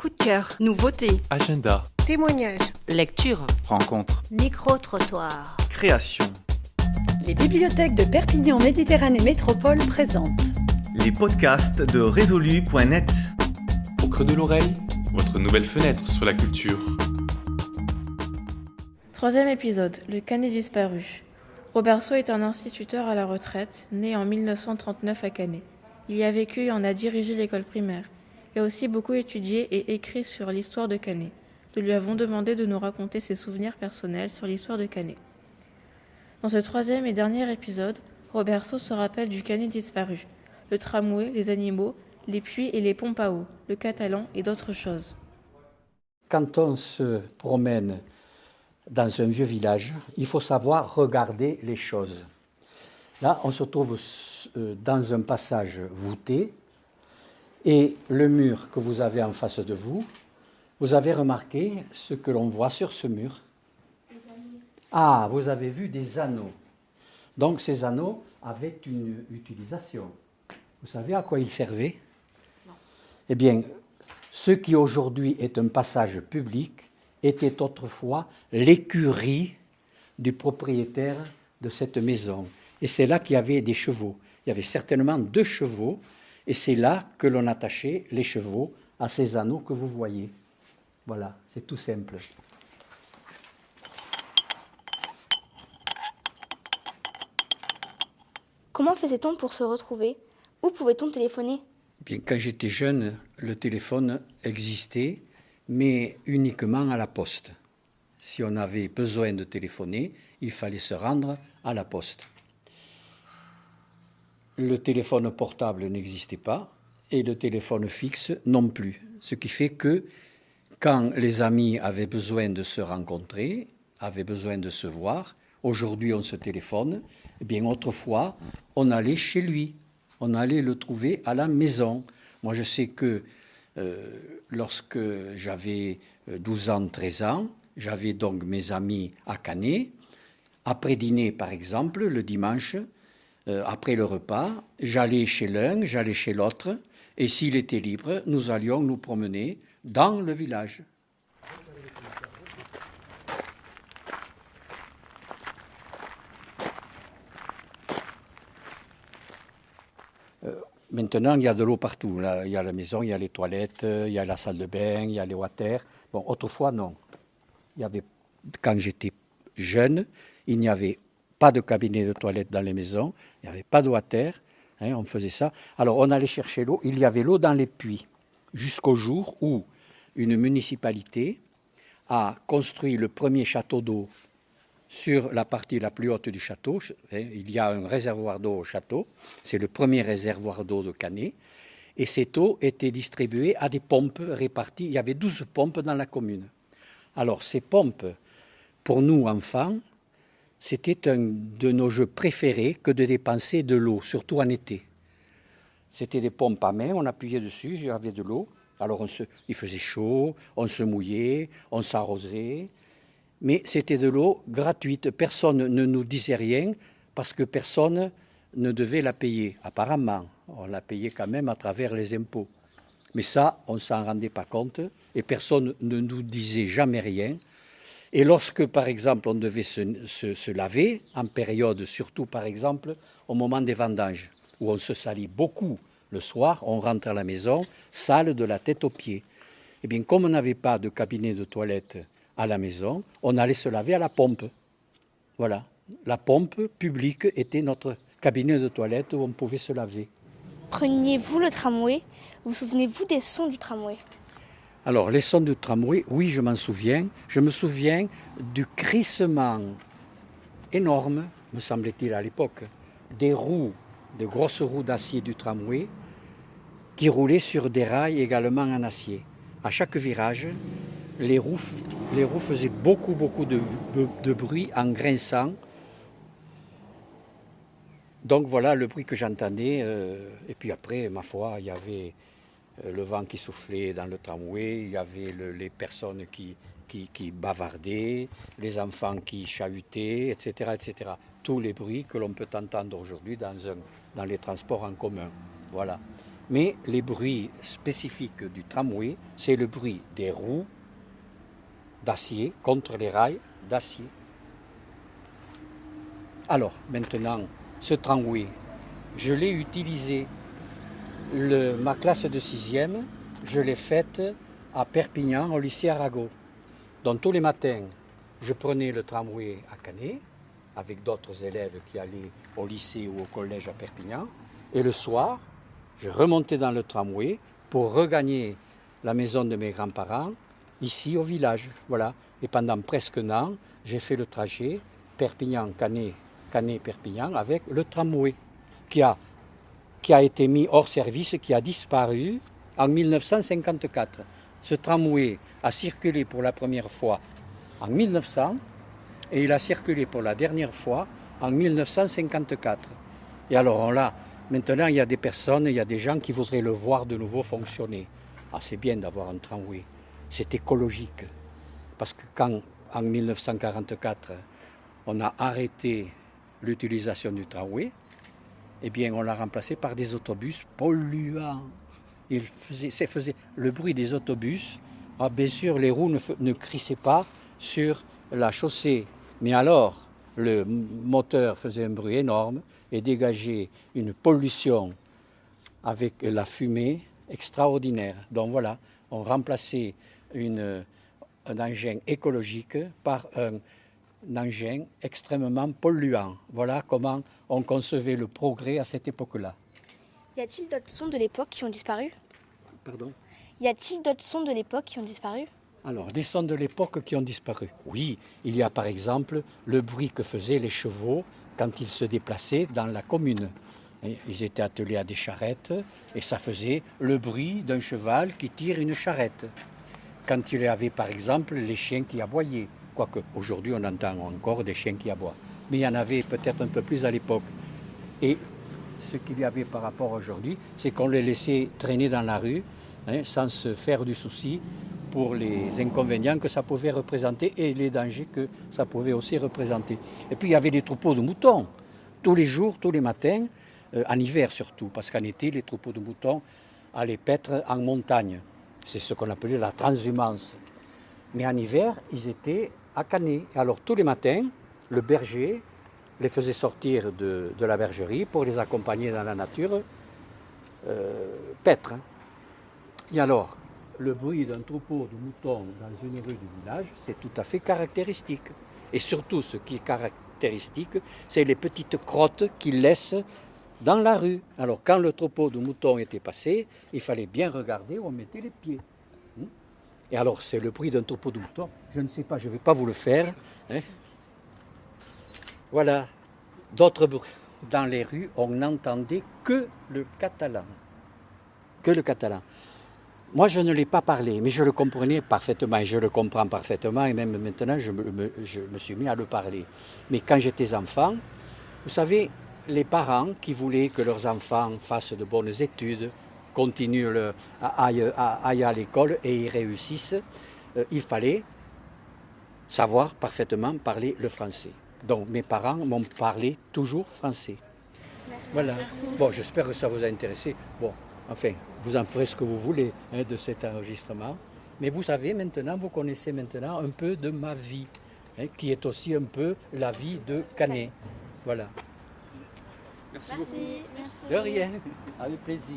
coup de cœur, nouveautés, Agenda, Témoignages. lecture. rencontre, Micro-trottoir. création. Les bibliothèques de Perpignan Méditerranée Métropole présentent Les podcasts de résolu.net. Au creux de l'oreille, votre nouvelle fenêtre sur la culture. Troisième épisode, le canet disparu. Roberceau est un instituteur à la retraite, né en 1939 à Canet. Il y a vécu et en a dirigé l'école primaire. A aussi beaucoup étudié et écrit sur l'histoire de Canet. Nous lui avons demandé de nous raconter ses souvenirs personnels sur l'histoire de Canet. Dans ce troisième et dernier épisode, Roberceau se rappelle du Canet disparu, le tramway, les animaux, les puits et les pompes à eau, le catalan et d'autres choses. Quand on se promène dans un vieux village, il faut savoir regarder les choses. Là, on se trouve euh, dans un passage voûté et le mur que vous avez en face de vous, vous avez remarqué ce que l'on voit sur ce mur? Ah, vous avez vu des anneaux. Donc ces anneaux avaient une utilisation. Vous savez à quoi ils servaient? Eh bien, ce qui aujourd'hui est un passage public était autrefois l'écurie du propriétaire de cette maison. Et c'est là qu'il y avait des chevaux. Il y avait certainement deux chevaux, et c'est là que l'on attachait les chevaux à ces anneaux que vous voyez. Voilà, c'est tout simple. Comment faisait-on pour se retrouver? Où pouvait-on téléphoner? Bien, quand j'étais jeune, le téléphone existait, mais uniquement à la poste. Si on avait besoin de téléphoner, il fallait se rendre à la poste. Le téléphone portable n'existait pas et le téléphone fixe non plus. Ce qui fait que quand les amis avaient besoin de se rencontrer, avaient besoin de se voir, aujourd'hui on se téléphone, eh bien autrefois on allait chez lui, on allait le trouver à la maison. Moi je sais que euh, lorsque j'avais euh, 12 ans, 13 ans, j'avais donc mes amis à Canet. Après dîner, par exemple, le dimanche, euh, après le repas, j'allais chez l'un, j'allais chez l'autre, et s'il était libre, nous allions nous promener dans le village. Euh, Maintenant, il y a de l'eau partout. Il y a la maison, il y a les toilettes, il y a la salle de bain, il y a les water. Bon, autrefois, non. Il y avait, quand j'étais jeune, il n'y avait pas de cabinet de toilette dans les maisons, il n'y avait pas de water, hein, on faisait ça. Alors, on allait chercher l'eau, il y avait l'eau dans les puits, jusqu'au jour où une municipalité a construit le premier château d'eau sur la partie la plus haute du château. hein, Il y a un réservoir d'eau au château, c'est le premier réservoir d'eau de Canet, et cette eau était distribuée à des pompes réparties. Il y avait 12 pompes dans la commune. Alors ces pompes, pour nous enfants, c'était un de nos jeux préférés que de dépenser de l'eau, surtout en été. C'était des pompes à main, on appuyait dessus, il y avait de l'eau. Alors on il faisait chaud, on se mouillait, on s'arrosait, mais c'était de l'eau gratuite. Personne ne nous disait rien parce que personne ne devait la payer. Apparemment, on la payait quand même à travers les impôts. Mais ça, on ne s'en rendait pas compte et personne ne nous disait jamais rien. Et lorsque, par exemple, on devait se, laver, en période, surtout par exemple au moment des vendanges, où on se salit beaucoup le soir, on rentre à la maison, sale de la tête aux pieds. Eh bien, comme on n'avait pas de cabinet de toilette à la maison, on allait se laver à la pompe. Voilà. La pompe publique était notre cabinet de toilette où on pouvait se laver. Preniez-vous le tramway? Vous souvenez-vous des sons du tramway? Alors, les sons du tramway, oui, je m'en souviens. Je me souviens du crissement énorme, me semble-t-il à l'époque, des roues, des grosses roues d'acier du tramway qui roulaient sur des rails également en acier. À chaque virage, les roues, faisaient beaucoup, beaucoup de, de- de bruit en grinçant. Donc voilà le bruit que j'entendais. euh, et puis après, ma foi, il y avait le vent qui soufflait dans le tramway, il y avait le- les personnes qui, qui, bavardaient, les enfants qui chahutaient, etc., etc. Tous les bruits que l'on peut entendre aujourd'hui dans, dans les transports en commun. Voilà. Mais les bruits spécifiques du tramway, c'est le bruit des roues d'acier contre les rails d'acier. Alors, maintenant, ce tramway, je l'ai utilisé. Ma classe de sixième, je l'ai faite à Perpignan, au lycée Arago. Donc tous les matins, je prenais le tramway à Canet, avec d'autres élèves qui allaient au lycée ou au collège à Perpignan. Et le soir, je remontais dans le tramway pour regagner la maison de mes grands-parents, ici au village. Voilà. Et pendant presque un an, j'ai fait le trajet Perpignan-Canet, Canet-Perpignan avec le tramway qui a, qui a été mis hors service, qui a disparu en 1954. Ce tramway a circulé pour la première fois en 1900 et il a circulé pour la dernière fois en 1954. Et alors on l'a, maintenant il y a des personnes, il y a des gens qui voudraient le voir de nouveau fonctionner. Ah, c'est bien d'avoir un tramway, c'est écologique. Parce que quand en 1944 on a arrêté l'utilisation du tramway, eh bien on l'a remplacé par des autobus polluants. Il faisait, faisait le bruit des autobus. Ah, bien sûr, les roues ne, ne crissaient pas sur la chaussée mais alors, le moteur faisait un bruit énorme et dégageait une pollution avec la fumée extraordinaire. Donc voilà, on remplaçait une, un engin écologique par un, un engin extrêmement polluant. Voilà comment on concevait le progrès à cette époque-là. Y a-t-il d'autres sons de l'époque qui ont disparu? Pardon? Y a-t-il d'autres sons de l'époque qui ont disparu? Alors, des sons de l'époque qui ont disparu. Oui, il y a par exemple le bruit que faisaient les chevaux quand ils se déplaçaient dans la commune. Ils étaient attelés à des charrettes et ça faisait le bruit d'un cheval qui tire une charrette. Quand il y avait par exemple les chiens qui aboyaient, quoique aujourd'hui on entend encore des chiens qui aboient, mais il y en avait peut-être un peu plus à l'époque. Et ce qu'il y avait par rapport aujourd'hui, c'est qu'on les laissait traîner dans la rue hein, sans se faire du souci pour les inconvénients que ça pouvait représenter et les dangers que ça pouvait aussi représenter. Et puis il y avait des troupeaux de moutons, tous les jours, tous les matins, euh, en hiver surtout, parce qu'en été, les troupeaux de moutons allaient paître en montagne. C'est ce qu'on appelait la transhumance. Mais en hiver, ils étaient à Canet. Alors tous les matins, le berger les faisait sortir de, la bergerie pour les accompagner dans la nature euh, paître. Et alors, le bruit d'un troupeau de moutons dans une rue du village, c'est tout à fait caractéristique. Et surtout, ce qui est caractéristique, c'est les petites crottes qu'ils laissent dans la rue. Alors, quand le troupeau de moutons était passé, il fallait bien regarder où on mettait les pieds. Et alors, c'est le bruit d'un de moutons. Je ne sais pas, je ne vais pas vous le faire. Hein. Voilà. D'autres bruits. Dans les rues, on n'entendait que le catalan. Que le catalan. Moi, je ne l'ai pas parlé, mais je le comprenais parfaitement, je le comprends parfaitement, et même maintenant, je me suis mis à le parler. Mais quand j'étais enfant, vous savez, les parents qui voulaient que leurs enfants fassent de bonnes études, continuent, le, aillent, aillent à l'école et y réussissent, euh, il fallait savoir parfaitement parler le français. Donc mes parents m'ont parlé toujours français. Merci. Voilà. Bon, j'espère que ça vous a intéressé. Bon, Enfin, vous en ferez ce que vous voulez hein, de cet enregistrement. Mais vous savez maintenant, vous connaissez maintenant un peu de ma vie, hein, qui est aussi un peu la vie de Canet. Voilà. Merci, beaucoup. Merci. De rien, avec plaisir.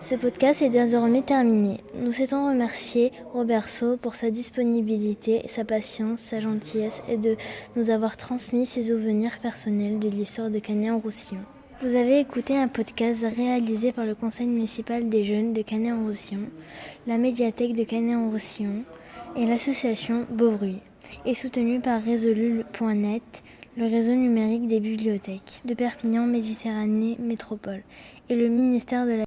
Ce podcast est désormais terminé. Nous souhaitons remercier Robert Sau pour sa disponibilité, sa patience, sa gentillesse et de nous avoir transmis ses souvenirs personnels de l'histoire de Canet-en-Roussillon. Vous avez écouté un podcast réalisé par le Conseil municipal des jeunes de Canet-en-Roussillon, la médiathèque de Canet-en-Roussillon et l'association Beaubruy, et soutenu par Résolu.net, le réseau numérique des bibliothèques de Perpignan Méditerranée Métropole et le ministère de la